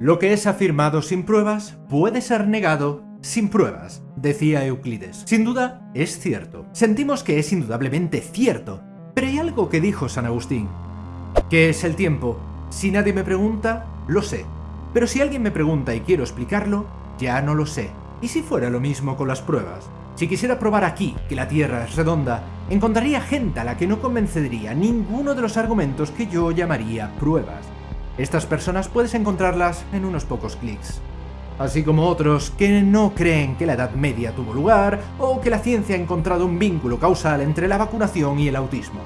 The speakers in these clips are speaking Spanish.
Lo que es afirmado sin pruebas puede ser negado sin pruebas, decía Euclides. Sin duda, es cierto. Sentimos que es indudablemente cierto, pero hay algo que dijo San Agustín. ¿Qué es el tiempo? Si nadie me pregunta, lo sé. Pero si alguien me pregunta y quiero explicarlo, ya no lo sé. ¿Y si fuera lo mismo con las pruebas? Si quisiera probar aquí que la Tierra es redonda, encontraría gente a la que no convencería ninguno de los argumentos que yo llamaría pruebas. Estas personas puedes encontrarlas en unos pocos clics. Así como otros que no creen que la Edad Media tuvo lugar o que la ciencia ha encontrado un vínculo causal entre la vacunación y el autismo.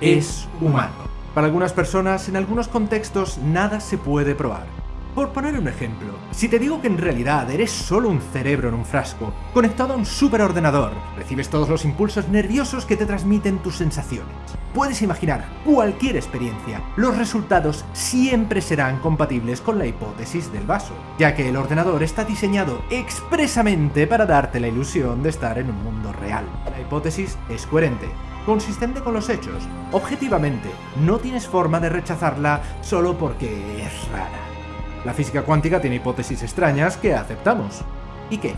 Es humano. Para algunas personas, en algunos contextos, nada se puede probar. Por poner un ejemplo, si te digo que en realidad eres solo un cerebro en un frasco, conectado a un superordenador, recibes todos los impulsos nerviosos que te transmiten tus sensaciones. Puedes imaginar cualquier experiencia, los resultados siempre serán compatibles con la hipótesis del vaso, ya que el ordenador está diseñado expresamente para darte la ilusión de estar en un mundo real. La hipótesis es coherente, consistente con los hechos. Objetivamente, no tienes forma de rechazarla solo porque es rara. La física cuántica tiene hipótesis extrañas que aceptamos. ¿Y qué?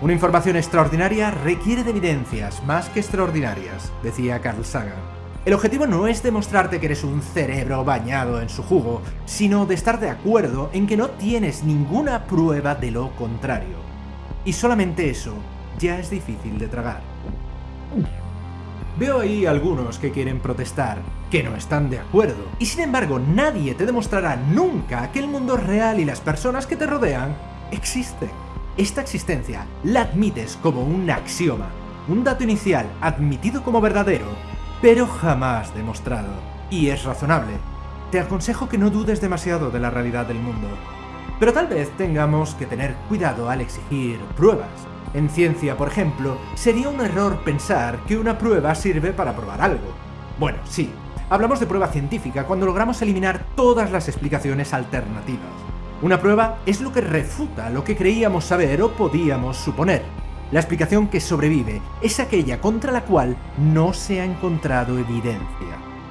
Una información extraordinaria requiere de evidencias más que extraordinarias, decía Carl Sagan. El objetivo no es demostrarte que eres un cerebro bañado en su jugo, sino de estar de acuerdo en que no tienes ninguna prueba de lo contrario. Y solamente eso ya es difícil de tragar. Veo ahí algunos que quieren protestar, que no están de acuerdo, y sin embargo nadie te demostrará nunca que el mundo real y las personas que te rodean existen. Esta existencia la admites como un axioma, un dato inicial admitido como verdadero, pero jamás demostrado. Y es razonable. Te aconsejo que no dudes demasiado de la realidad del mundo. Pero tal vez tengamos que tener cuidado al exigir pruebas, en ciencia, por ejemplo, sería un error pensar que una prueba sirve para probar algo. Bueno, sí, hablamos de prueba científica cuando logramos eliminar todas las explicaciones alternativas. Una prueba es lo que refuta lo que creíamos saber o podíamos suponer. La explicación que sobrevive es aquella contra la cual no se ha encontrado evidencia.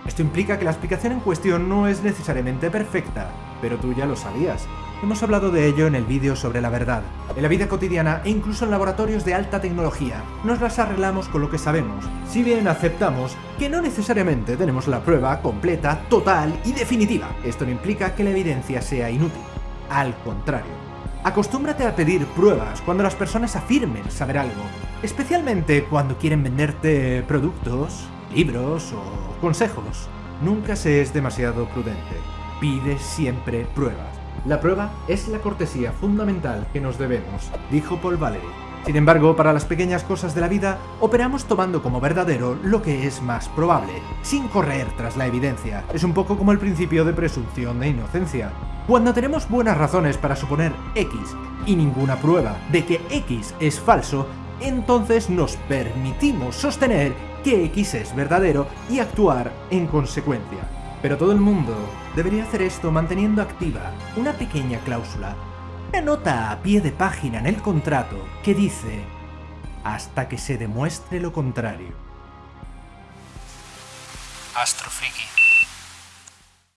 Esto implica que la explicación en cuestión no es necesariamente perfecta, pero tú ya lo sabías. Hemos hablado de ello en el vídeo sobre la verdad. En la vida cotidiana e incluso en laboratorios de alta tecnología, nos las arreglamos con lo que sabemos, si bien aceptamos que no necesariamente tenemos la prueba completa, total y definitiva. Esto no implica que la evidencia sea inútil. Al contrario, acostúmbrate a pedir pruebas cuando las personas afirmen saber algo, especialmente cuando quieren venderte productos, libros o consejos. Nunca se es demasiado prudente. Pide siempre pruebas. La prueba es la cortesía fundamental que nos debemos, dijo Paul Valery. Sin embargo, para las pequeñas cosas de la vida, operamos tomando como verdadero lo que es más probable, sin correr tras la evidencia. Es un poco como el principio de presunción de inocencia. Cuando tenemos buenas razones para suponer X y ninguna prueba de que X es falso, entonces nos permitimos sostener que X es verdadero y actuar en consecuencia. Pero todo el mundo debería hacer esto manteniendo activa una pequeña cláusula, una nota a pie de página en el contrato que dice hasta que se demuestre lo contrario. Astrofriki